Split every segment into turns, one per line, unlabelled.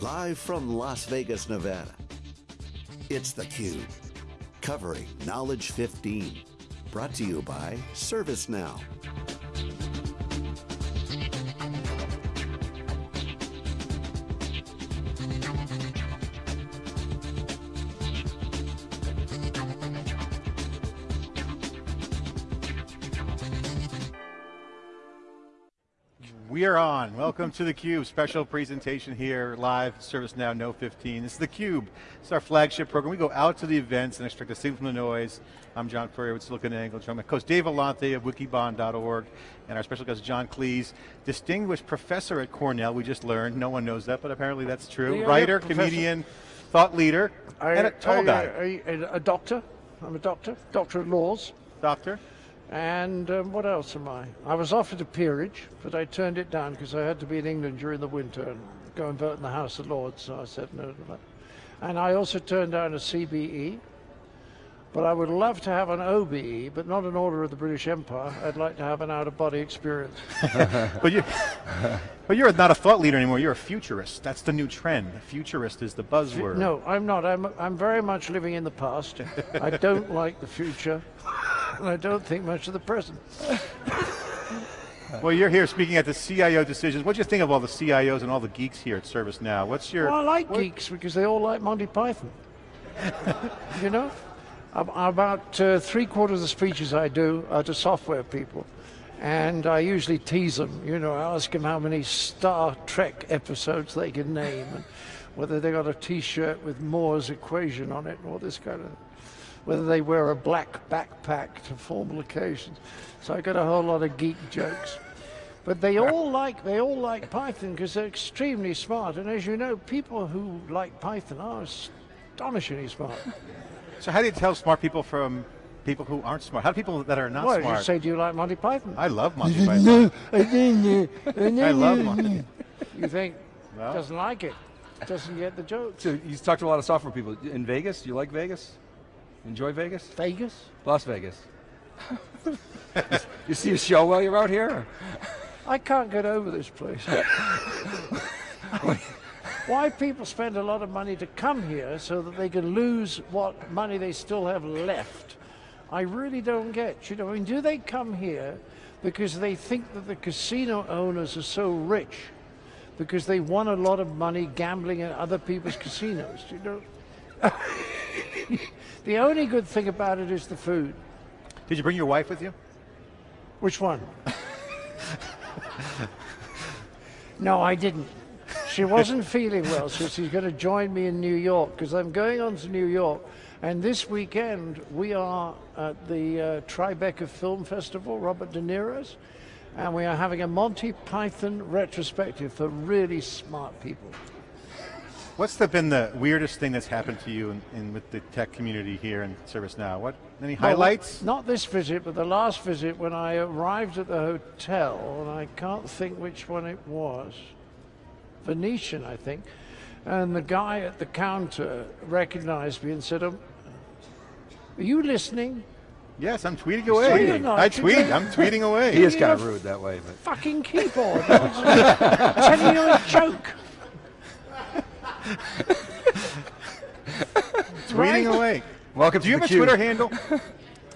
Live from Las Vegas, Nevada. It's theCUBE, covering Knowledge 15. Brought to you by ServiceNow.
We are on. Welcome to theCUBE. Special presentation here, live, ServiceNow No 15. This is theCUBE. It's our flagship program. We go out to the events and extract the signal from the noise. I'm John Furrier with SiliconANGLE. Join my co-host Dave Vellante of wikibon.org and our special guest John Cleese, distinguished professor at Cornell, we just learned. No one knows that, but apparently that's true. Writer, comedian, thought leader,
I,
and a tall
I,
guy.
I- a doctor. I'm a doctor, doctor of laws.
Doctor?
And um, what else am I? I was offered a peerage, but I turned it down because I had to be in England during the winter and go and vote in the House of Lords, so I said no to that. And I also turned down a CBE, but I would love to have an OBE, but not an Order of the British Empire. I'd like to have an out-of-body experience.
But, you, but you're not a thought leader anymore, you're a futurist. That's the new trend. Futurist is the buzzword.
No, I'm not. I'm, I'm very much living in the past. I don't like the future, and I don't think much of the present.
Well, you're here speaking at the CIO decisions. What do you think of all the CIOs and all the geeks here at ServiceNow? What's your...
Well, I like geeks because they all like Monty Python. you know? About uh, three quarters of the speeches I do are to software people. And I usually tease them, you know, I ask them how many Star Trek episodes they can name and whether they got a t-shirt with Moore's equation on it and all this kind of, whether they wear a black backpack to formal occasions. So I got a whole lot of geek jokes. But they all like they all like Python because they're extremely smart. And as you know, people who like Python are astonishingly smart.
So how do you tell smart people from people who aren't smart? How do people that are not
What, you
smart?
say, do you like Monty Python?
I love Monty Python.
I
I love Monty.
You think,
Well.
doesn't like it, doesn't get the joke.
So you talked to a lot of software people. In Vegas, do you like Vegas? Enjoy Vegas?
Vegas?
Las Vegas. you see a show while you're out here?
I can't get over this place. Why people spend a lot of money to come here so that they can lose what money they still have left, I really don't get. You know, I mean, do they come here because they think that the casino owners are so rich because they won a lot of money gambling at other people's casinos? You know, the only good thing about it is the food.
Did you bring your wife with you?
Which one? no, I didn't. She wasn't feeling well, so she's going to join me in New York because I'm going on to New York. And this weekend, we are at the uh, Tribeca Film Festival, Robert De Niro's, and we are having a Monty Python retrospective for really smart people.
What's the, been the weirdest thing that's happened to you in, in with the tech community here in ServiceNow? What any highlights?
Not this visit, but the last visit when I arrived at the hotel, and I can't think which one it was. Venetian, I think. And the guy at the counter recognized me and said, um, Are you listening?
Yes, I'm tweeting away.
tweeting.
I
you
tweet.
don't-
I'm tweeting away.
He is
You
kind of rude that way, but
Fucking keyboard. I'm telling you a joke.
Tweeting
right.
away.
welcome
Do you
to
have
the
a Twitter handle?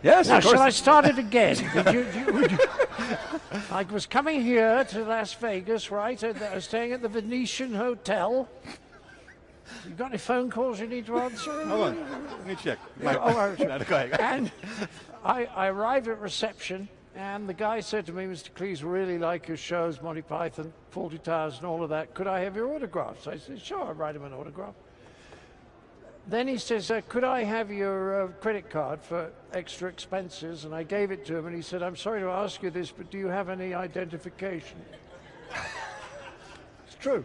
Yes,
Now,
of
shall I start it again? Did you, you- would you- I was coming here to Las Vegas, right? and I was staying at the Venetian Hotel. You got any phone calls you need to answer?
Hold on. Let me check. My,
oh, oh all right.
Go ahead.
And I, I arrived at reception, and the guy said to me, Mr. Cleese, really like your shows, Monty Python, Fawlty Towers, and all of that. Could I have your autograph? So I said, sure, I'll write him an autograph. Then he says, uh, could I have your uh, credit card for extra expenses? And I gave it to him, and he said, I'm sorry to ask you this, but do you have any identification? it's true.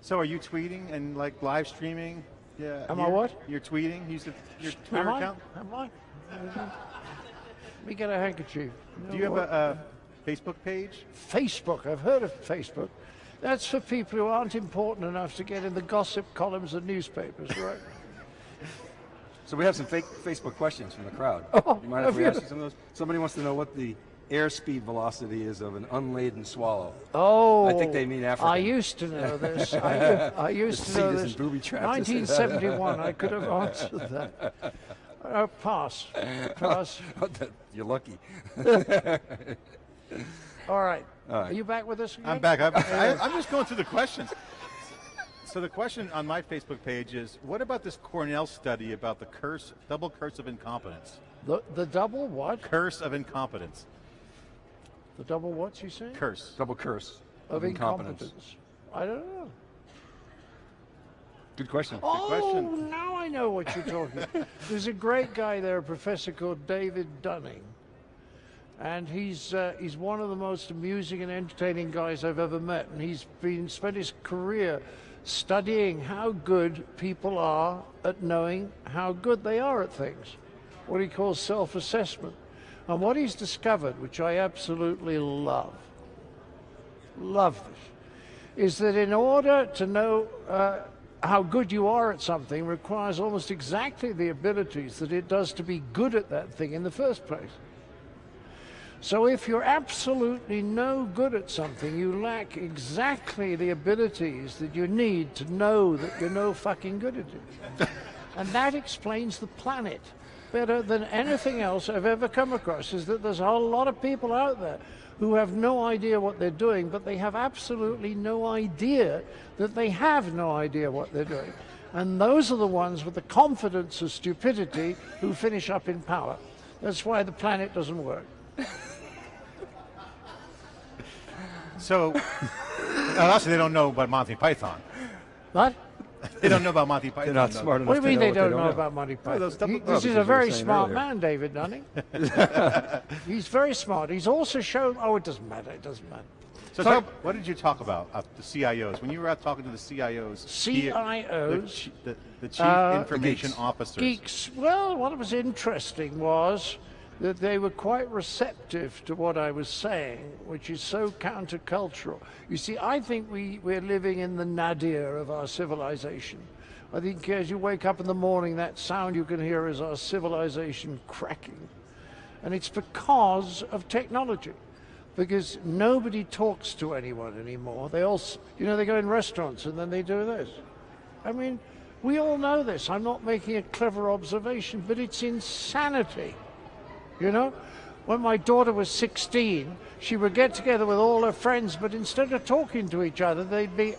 So are you tweeting and like live streaming? Yeah.
Am I what?
You're tweeting. Use the, your
Am
Twitter
I?
account.
Am I? Let me get a handkerchief.
Do you have a, a Facebook page?
Facebook. I've heard of Facebook. That's for people who aren't important enough to get in the gossip columns of newspapers, right?
So we have some fake Facebook questions from the crowd.
Oh,
you mind if
have
we
you?
ask you some of those? Somebody wants to know what the airspeed velocity is of an unladen swallow.
Oh,
I think they mean African.
I used to know this. I, I used
The
to know this.
isn't booby trapped.
1971. I could have answered that. Uh, pass. Pass.
You're lucky.
All right.
All right.
Are you back with us? Again?
I'm back. I'm, I, I'm just going through the questions. So the question on my Facebook page is, what about this Cornell study about the curse, double curse of incompetence?
The, the double what?
Curse of incompetence.
The double what's you saying?
Curse.
Double curse
Of incompetence. I don't know.
Good question.
Oh,
question.
now I know what you're talking. About. There's a great guy there, a professor called David Dunning, and he's uh, he's one of the most amusing and entertaining guys I've ever met. And he's been spent his career studying how good people are at knowing how good they are at things, what he calls self-assessment. And what he's discovered, which I absolutely love, love this, is that in order to know uh, how good you are at something requires almost exactly the abilities that it does to be good at that thing in the first place. So if you're absolutely no good at something, you lack exactly the abilities that you need to know that you're no fucking good at it. and that explains the planet better than anything else I've ever come across, is that there's a whole lot of people out there who have no idea what they're doing, but they have absolutely no idea that they have no idea what they're doing. And those are the ones with the confidence of stupidity who finish up in power. That's why the planet doesn't work.
So, also they don't know about Monty Python.
What?
They don't know about Monty Python.
They're not
though.
smart enough
What do you mean
to
they don't
what
know
know.
about Monty Python?
those double-
He- this is a very smart
earlier.
man, David Dunning. He's very smart. He's also shown. Oh, it doesn't matter. It doesn't matter.
So, talk, what did you talk about uh, the CIOs when you were out talking to the CIOs? here, the,
CIOs?
the, the chief
Uh,
information
geeks.
officers.
Geeks. Well, what was interesting was that they were quite receptive to what I was saying, which is so countercultural. You see, I think we, we're living in the nadir of our civilization. I think as you wake up in the morning, that sound you can hear is our civilization cracking. And it's because of technology. Because nobody talks to anyone anymore. They all, you know, they go in restaurants and then they do this. I mean, we all know this. I'm not making a clever observation, but it's insanity. You know, when my daughter was 16, she would get together with all her friends, but instead of talking to each other, they'd be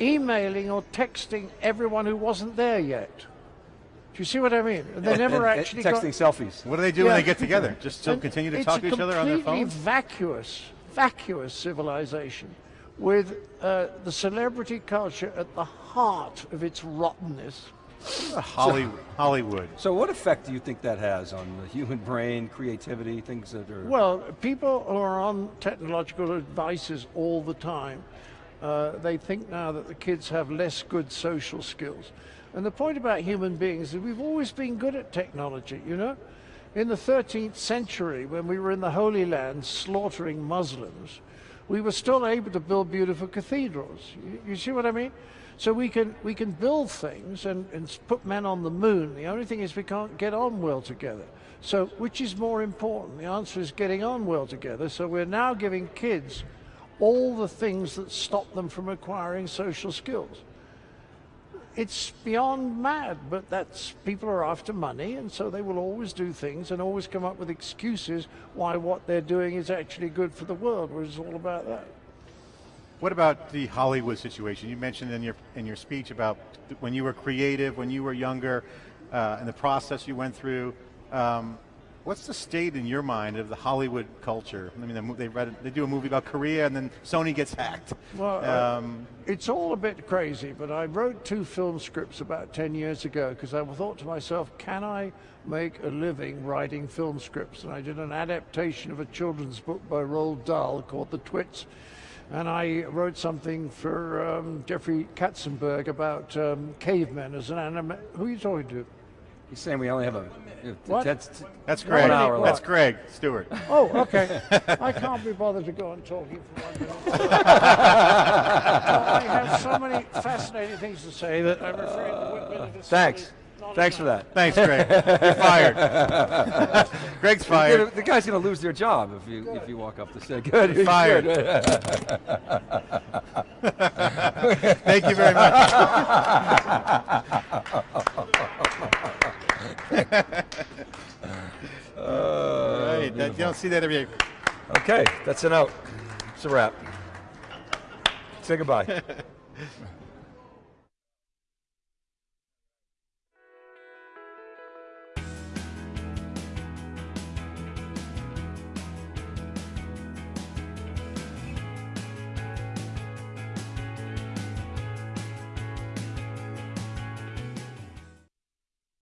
emailing or texting everyone who wasn't there yet. Do you see what I mean? And they never
And- and
actually
texting
got,
selfies.
What do they do when they get together? Just still
and
continue to talk to each other on their phones.
completely
phones?
vacuous, vacuous civilization with uh, the celebrity culture at the heart of its rottenness.
Hollywood. Hollywood.
So, what effect do you think that has on the human brain, creativity, things that are?
Well, people who are on technological devices all the time, uh, they think now that the kids have less good social skills. And the point about human beings is we've always been good at technology, you know? In the 13th century, when we were in the Holy Land slaughtering Muslims, we were still able to build beautiful cathedrals. You, you see what I mean? So we can we can build things and, and put men on the moon. The only thing is we can't get on well together. So which is more important? The answer is getting on well together. So we're now giving kids all the things that stop them from acquiring social skills. It's beyond mad, but that's people are after money, and so they will always do things and always come up with excuses why what they're doing is actually good for the world, which is all about that.
What about the Hollywood situation? You mentioned in your in your speech about when you were creative, when you were younger, uh, and the process you went through. Um, what's the state in your mind of the Hollywood culture? I mean, they, they read they do a movie about Korea, and then Sony gets hacked.
Well, uh,
Um,
it's all a bit crazy, but I wrote two film scripts about 10 years ago because I thought to myself, can I make a living writing film scripts? And I did an adaptation of a children's book by Roald Dahl called The Twits. And I wrote something for um, Jeffrey Katzenberg about um, cavemen as an anime. Who are you talking to?
He's saying we only have a.
What?
That's,
that's
One
Greg.
hour
That's
left.
Greg Stewart.
Oh, okay. I can't be bothered to go on talking for one minute. I have so many fascinating things to say that I'm afraid the minute is
Thanks. Thanks for that.
Thanks, Greg. You're fired. Greg's fired.
the guy's going to lose their job if you if you walk up to say good. he's
Fired. Thank you very much. Uh, right, that, you don't see that every day.
Okay, that's an out. It's a wrap. Say goodbye.